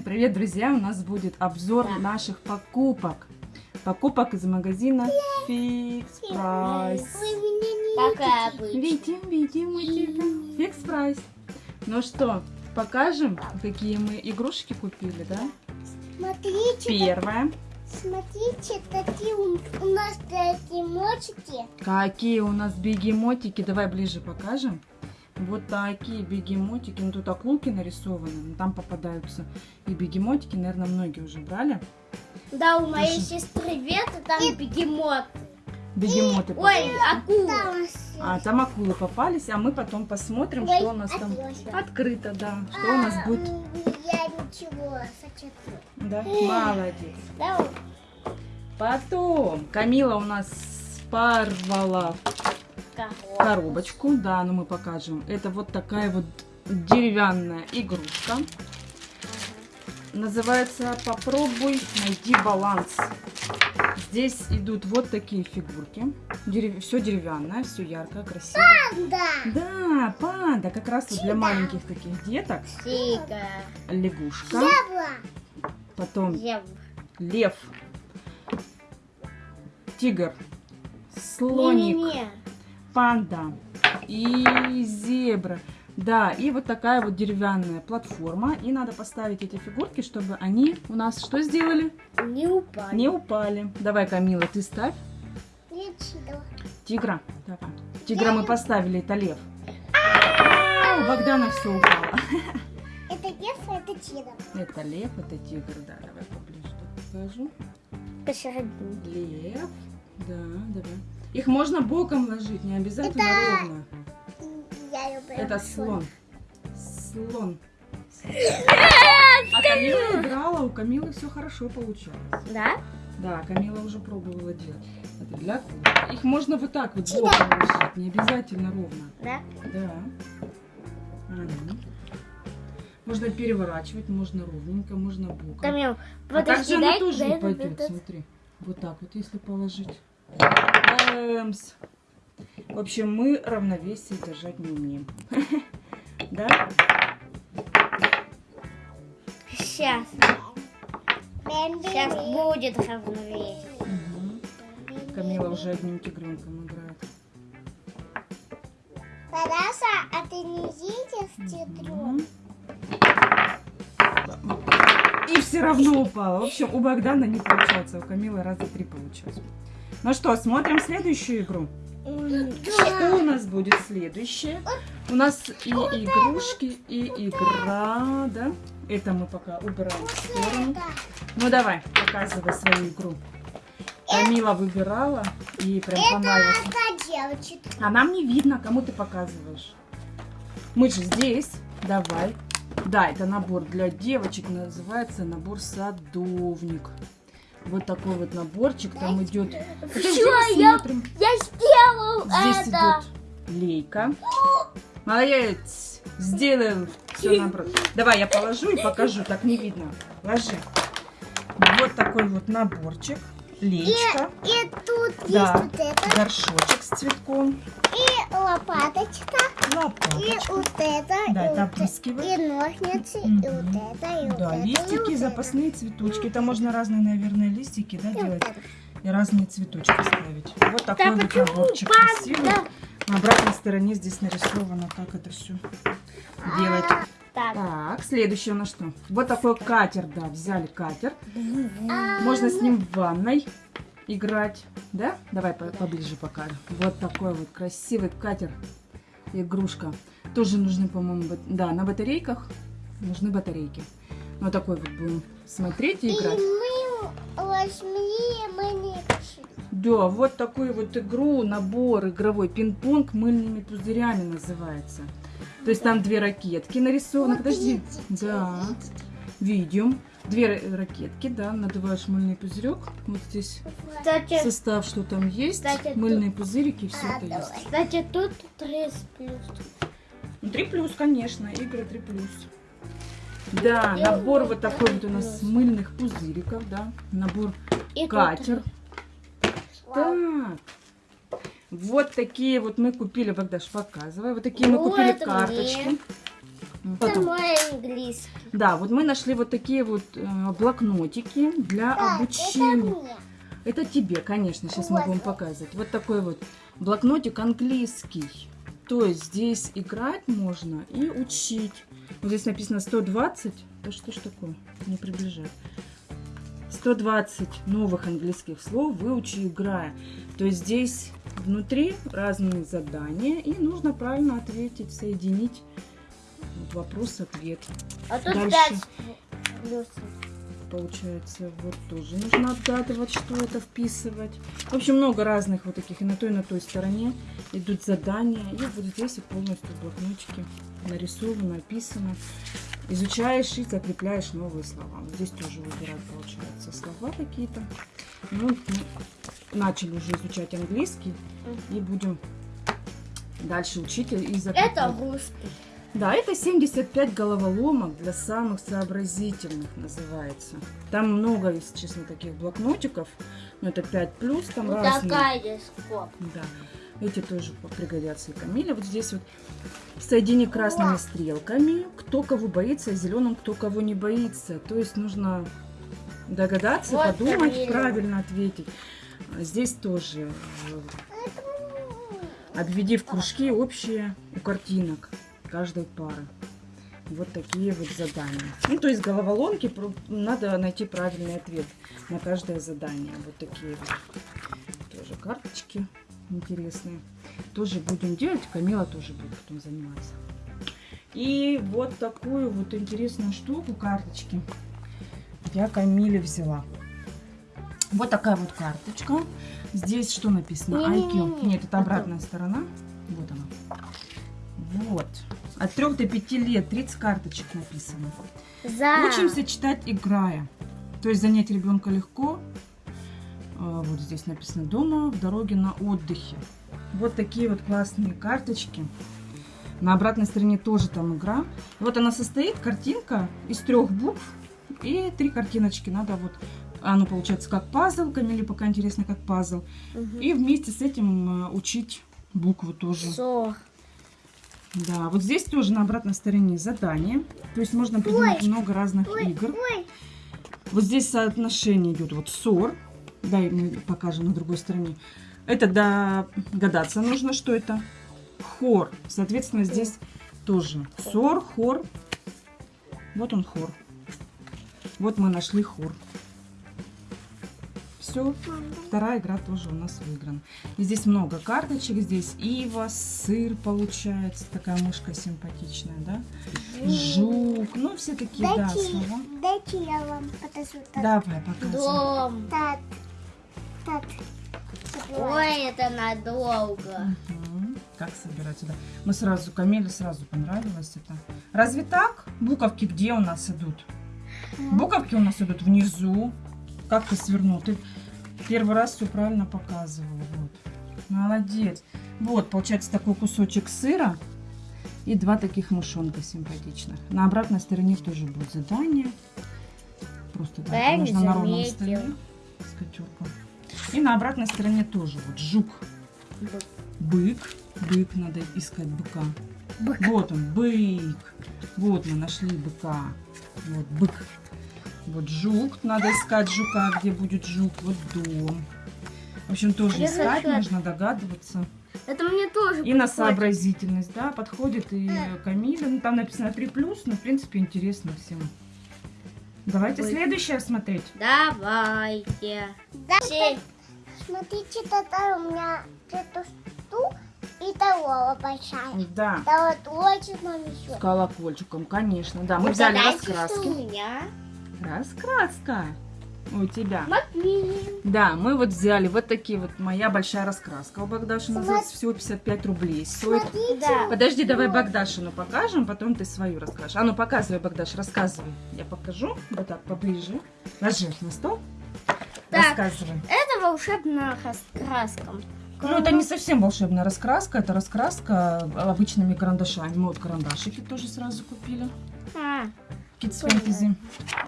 Сегодня, привет, друзья, у нас будет обзор Да. наших покупок. Покупок из магазина Fix Price. Вы меня не Какая видите. обычно. Видим, видим, мы тебя. Fix Price. Ну что, покажем, какие мы игрушки купили, да? Смотрите, Первое. смотрите, такие у, у нас мочки. Какие у нас бегемотики. Давай ближе покажем. Вот такие бегемотики. Ну, тут акулки нарисованы. но там попадаются и бегемотики. Наверное, многие уже брали. Да, у моей Слушай. сестры Веты там бегемот. Бегемоты. Ой, акула. Там А, там акулы попались, а мы потом посмотрим, Ой, что у нас там открылся. открыто, да. Что у нас А, будет. м, Я ничего сочетаю. Да, молодец. Да, вот. Потом Камила у нас порвала коробочку, да, но мы покажем. Это вот такая вот деревянная игрушка. Называется «Попробуй найти баланс». Здесь идут вот такие фигурки. Все деревянное, все яркое, красиво. Да. Да, панда, как раз вот для маленьких таких деток. Тига. Лягушка, Зебра. потом Зебра. лев, тигр, слоник, Не-не-не. Панда и зебра. Да, и вот такая вот деревянная платформа. И надо поставить эти фигурки, чтобы они у нас что сделали? Не упали. Не упали. Давай, Камила, ты ставь. Ничего. Тигра. Давай. Тигра мы поставили, это лев. А, У Богдана все упало. Это детство, это чидо. Это лев, это тигр, да. Давай поближе покажу. Посередине. Лев. Да, давай. Их можно боком ложить, не обязательно Это- ровно. Я люблю. Это слон. слон. Слон. А Камила играла, у Камилы все хорошо получалось. Да? Да, Камила уже пробовала делать. Это для. Их можно вот так вот боком ложить, не обязательно ровно. Да? Да. Мгм. Можно переворачивать, можно ровненько, можно боком. Камил, А также подожди, она дай, тоже дай, упадет, дай, дай. смотри. Вот так вот, если положить. Бэмс. В общем, мы равновесие держать не умеем. Да? Сейчас. Сейчас будет равновесие. Камила уже одним тигренком играет. Параша, а ты не едешь в театру? Мгм. И все равно упала. В общем, у Богдана не получается, у Камилы раза три получилось. Ну что, смотрим следующую игру. Что у нас будет следующее? У нас и игрушки, и игра, да? Это мы пока убираем в сторону. Ну давай, показывай свою игру. Камила выбирала, и прям понравилось. Это. А нам не видно, кому ты показываешь. Мы же здесь. Давай. Да, это набор для девочек, называется набор садовник. Вот такой вот наборчик, там идет. Всё, я- посмотрим. Я сделал Здесь это. идет лейка. Молодец! Сделал все наоборот. Давай я положу и покажу, так не видно. Ложи. Вот такой вот наборчик. Лейка. И тут Да. есть вот это, Горшочек с цветком. и лопаточка, и Лопаточка. и, вот опрыскивать. и ножницы, и Мгм. вот это, и вот Да, это, и листики, вот это. запасные цветочки. Это можно разные, наверное, листики, да, И вот делать. это. И разные цветочки ставить. Вот такой Да вот наборчик красивый. На обратной стороне здесь нарисовано, как это все делать. Так. Так, следующее у нас что? Вот такой катер, да, взяли катер. А, Можно с ним в ванной играть, да? Давай по- поближе покажем. Вот такой вот красивый катер, игрушка. Тоже нужны, по-моему, бат- да, на батарейках нужны батарейки. Вот такой вот будем смотреть и И играть. мы возьми, мы не решили. Да, вот такую вот игру, набор игровой, пинг-понг мыльными пузырями называется. То есть там две ракетки нарисованы. Вот Подожди. видите, Да, видите. видим. Две ра- ракетки, да, надуваешь мыльный пузырек. Вот здесь Кстати, состав, что там есть. Кстати, Мыльные пузырики, все А, это давай. есть. кстати, тут 3 плюс. Ну, 3 плюс, конечно, игры 3 плюс. Да, И набор вот такой вот у нас мыльных пузыриков, да. Набор И катер. Так. Вот такие вот мы купили, Богдаш, показывай. Вот такие мы Вот купили мне. карточки. Это Потом. мой английский. Да, вот мы нашли вот такие вот э, блокнотики для Да, это обучения. мне. Это тебе, конечно, сейчас мы Вот. будем показывать. Вот такой вот блокнотик английский. То есть здесь играть можно и учить. Вот здесь написано 120. Да что ж такое? Не приближай. 120 новых английских слов выучи играя. То есть здесь внутри разные задания и нужно правильно ответить, соединить вот вопрос-ответ. А тут Дальше. пять плюсов. Получается, вот тоже нужно отгадывать, что это вписывать. В общем, много разных вот таких. И на той, и на той стороне идут задания. И вот здесь и полностью в блокнотике нарисовано, описано. Изучаешь и закрепляешь новые слова. Вот здесь тоже выбирать, получается, слова какие-то. Ну, начали уже изучать английский. И будем дальше учить и закреплять. Это русский. Да, это 75 головоломок для самых сообразительных называется. Там много, если честно, таких блокнотиков. Но это 5 плюс, там Вот разные. такая коп. Да. Эти тоже пригодятся и Камиле. Вот здесь вот соедини красными стрелками, кто кого боится, а зеленым кто кого не боится. То есть нужно догадаться, Вот подумать, Камиля. правильно ответить. Здесь тоже э, обведи в кружки общие у картинок каждой пары. Вот такие вот задания. Ну, то есть головоломки, надо найти правильный ответ на каждое задание. Вот такие вот тоже карточки интересные. Тоже будем делать, Камила тоже будет потом заниматься. И вот такую вот интересную штуку, карточки, я Камиле взяла. Вот такая вот карточка. Здесь что написано? IQ. Нет, это обратная сторона. Вот она. Вот. От 3 до 5 лет 30 карточек написано. За. Учимся читать, играя. То есть занять ребенка легко. А, Вот здесь написано дома, в дороге на отдыхе. Вот такие вот классные карточки. На обратной стороне тоже там игра. Вот она состоит, картинка, из трех букв и три картиночки. Надо вот, оно получается как пазл, Камиле пока интересно как пазл. Мгм. И вместе с этим э, учить буквы тоже. Со. Да, вот здесь тоже на обратной стороне задание. То есть можно придумать много разных игр. Ой, Вот здесь соотношение идет вот ссор. Дай мы покажем на другой стороне. Это догадаться нужно, что это хор. Соответственно, здесь тоже сор, хор. Вот он хор. Вот мы нашли хор. Все, вторая игра тоже у нас выиграна. И здесь много карточек. Здесь ива, сыр получается. Такая мышка симпатичная, да? Жук. Ну, все такие, да, дайте, слова. дайте я вам покажу. Так, Давай, показывай. Дом. так, так. Ой, это надолго. Как собирать сюда? Мы сразу, Камиле сразу понравилось это. Разве так? Буковки где у нас идут? Буковки у нас идут внизу. Как ты свернул? Ты первый раз все правильно показывала. Вот. Молодец. Вот, получается такой кусочек сыра и два таких мышонка симпатичных. На обратной стороне тоже будет задание. Просто да, Да, нужно на ровном столе с кочурком. И на обратной стороне тоже вот жук. Бык. Бык, надо искать быка. Бык. Вот он, бык. Вот мы нашли быка. Вот бык. Вот жук. Надо искать жука, где будет жук. Вот дом. В общем, тоже Я искать, хочу- нужно догадываться. Это мне тоже И на подходит. сообразительность, да, подходит и Камиле. Ну, там написано 3 плюс, но, в принципе, интересно всем. Давайте Ой. следующее смотреть. Давайте. Да, Семь. Смотрите, тогда у меня эту штуку и того большая. Да, Да вот очень нам с колокольчиком, конечно. Да, мы взяли Угадайте, что раскраски. у меня. Раскраска у тебя. Маквин. Да, мы вот взяли вот такие вот, моя большая раскраска у Богдаши называется, всего 55 рублей стоит. Да. Подожди, давай Богдашину покажем, потом ты свою расскажешь. А ну показывай, Богдаш, рассказывай. Я покажу, вот так, поближе. Ложи на стол. Так. Рассказывай. Это волшебная раскраска. Ну, это не совсем волшебная раскраска, это раскраска обычными карандашами. Мы вот карандашики тоже сразу купили. А, Kids Fantasy.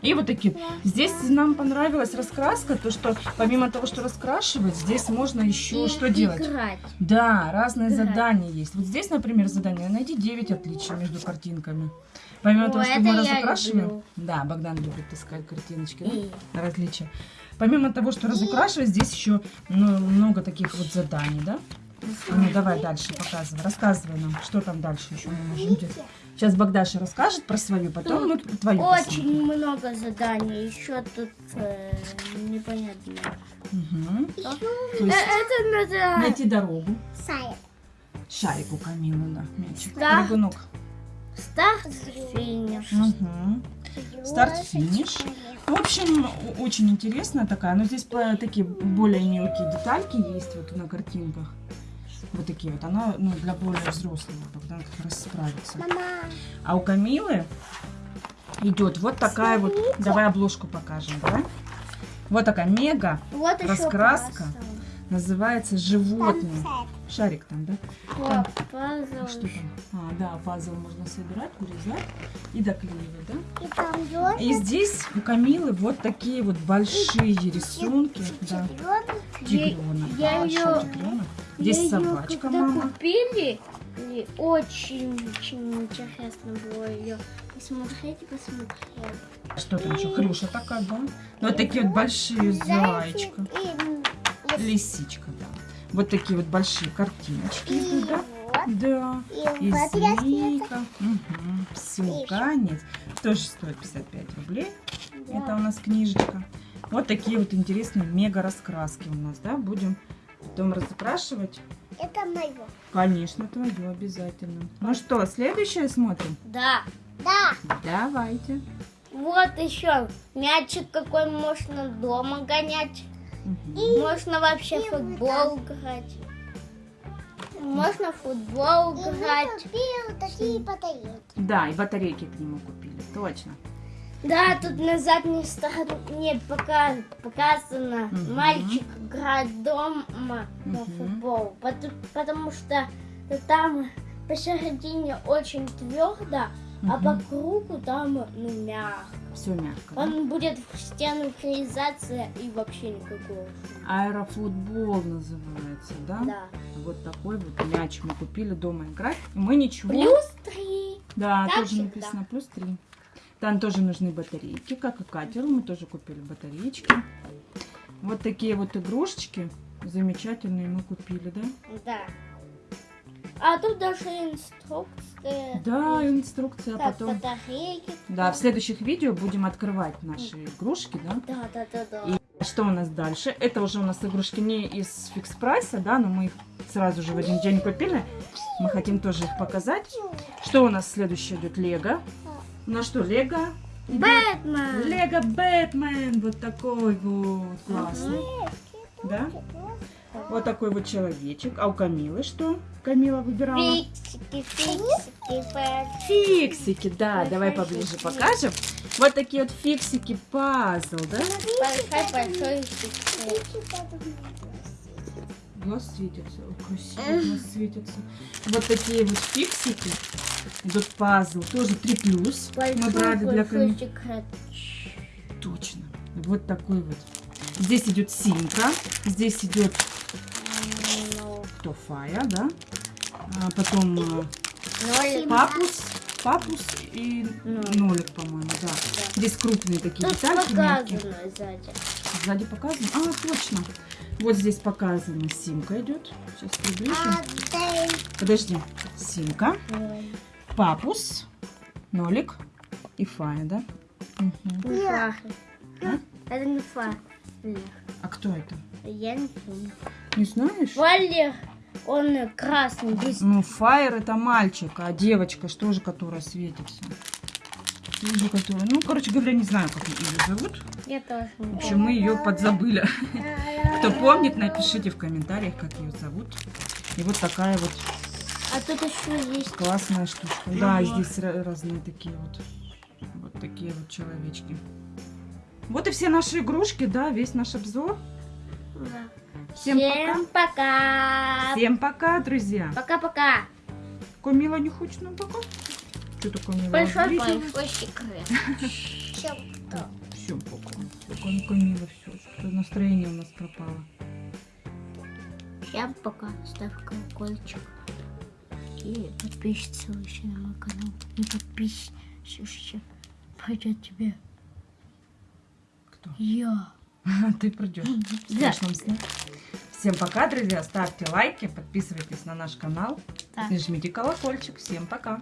И вот такие. Здесь нам понравилась раскраска, то что помимо того, что раскрашивать, здесь можно еще И что делать? Играть. Да, разные Играть. задания есть. Вот здесь, например, задание найди 9 отличий между картинками. Помимо О, того, что мы разукрашиваем. люблю. Да, Богдан любит искать картиночки, да? различия. Помимо того, что разукрашивать, здесь еще ну, много таких вот заданий, да? Ну, давай дальше показывай, рассказывай нам, что там дальше еще мы можем делать. Сейчас Богдаша расскажет про свою, потом мы твою Очень много заданий. Еще тут э, непонятно. посмотрим. То Э, есть Это надо... найти дорогу. Сайт. Шарик у Камилы, да, мячик. Да. Прыгунок. Старт, финиш. Мгм. Старт-финиш. В общем, очень интересная такая. Но здесь такие более мелкие детальки есть вот на картинках. Вот такие вот. Она ну, для более взрослого. Богдан как раз справится. Мама. А у Камилы идет вот такая вот. Смотрите. Давай обложку покажем, да? Вот такая мега. Вот Раскраска. Называется животные. Шарик там, да? Вот, пазл. Что там? А, да, пазл можно собирать, урезать и доклеивать, да? И там ёжик. И здесь у Камилы вот такие вот большие рисунки. Да. Тигрёнок. Тигренок. Я её- тигренок. Здесь Я собачка, когда мама. купили, и очень, очень интересно было ее посмотреть и посмотреть. Что там еще? Хрюша такая, да? Ну, вот такие вот большие Зайчик зайчика. Лисичка, да. Вот такие вот большие картиночки идут, да? Да. И И змейка. Угу. Все, конец. Тоже стоит 55 рублей. Да. Это у нас книжечка. Вот такие вот интересные мега раскраски у нас, да? Будем потом разукрашивать. Это мое. Конечно, твое обязательно. Ну что, следующее смотрим? Да. Да. Давайте. Вот еще мячик какой можно дома гонять. Мгм. Можно вообще и футбол играть. Можно футбол И мы играть. купили такие батарейки. Да, и батарейки к нему купили, точно. Да, тут на задней стороне пока, показано, Мгм. мальчик играет дома на Мгм. футбол, потому, потому что там посередине очень твердо, а Мгм. по кругу там ну, мягко. Все мягко. да? Он будет в стену врезаться и вообще никакого. Аэрофутбол называется, да? Да. Вот такой вот мяч мы купили дома играть. И Мы ничего. Плюс три. Да, Так тоже всегда. написано плюс 3. Там тоже нужны батарейки, как и катеру. Мы тоже купили батареечки. Вот такие вот игрушечки замечательные мы купили, да? Да. А тут даже инструкция. Да, инструкция, а потом... батарейки. Да, в следующих видео будем открывать наши игрушки, да? Да, да, да, да. И что у нас дальше? Это уже у нас игрушки не из фикс прайса, да, но мы их сразу же в один день купили. Мы хотим тоже их показать. Что у нас следующее идет? Лего. У нас что, Лего? Бэтмен. Лего Бэтмен. Вот такой вот классный. Да? Вот такой вот человечек. А у Камилы что? Камила выбирала? Фиксики, фиксики, фиксики. Фиксики, да, Большой давай поближе покажем. Вот такие вот фиксики пазл, да? Большой-большой фиксик. Глаз светится. Ой, красиво глаз светится. Вот такие вот фиксики. Идут пазл. Тоже 3 плюс. Мы брали для секрет. Точно. Вот такой вот. Здесь идет симка. Здесь идет Ну, кто Фая, да? А потом э, нолик. папус. Папус и Нолик. по-моему, да. Здесь крупные такие детальки. Сзади. Показано. А, точно. Вот здесь показано. Симка идет. Сейчас приближу. А. Подожди. Симка. Папус, нолик и Фая, да? Не фа. А? Это не фа. А кто это? Я не помню. Не знаешь? Валер, он красный, без Ну, Фаер это мальчик, а девочка, что же, которая светится? Которая... Ну, короче говоря, не знаю, как ее зовут. Я тоже В общем, мы ее подзабыли. Кто помнит, напишите в комментариях, как ее зовут. И вот такая вот А тут еще есть. классная штучка. Да, здесь ра- разные такие вот. Вот такие вот человечки. Вот и все наши игрушки, да, весь наш обзор. Да. Всем Всем пока. Всем пока, друзья. Пока-пока. Камила не хочет нам пока? Что такое Мила? Большой, большой секрет. Чем Пока Камила, все. Что-то настроение у нас пропало. Всем пока. Ставь колокольчик. И подписывайся еще на мой канал. Не подписывайся. Пойдет тебе. Кто? Я. Ты придешь. В Да. страшном сне. Всем пока, друзья. Ставьте лайки, подписывайтесь на наш канал. Да. И жмите колокольчик. Всем пока.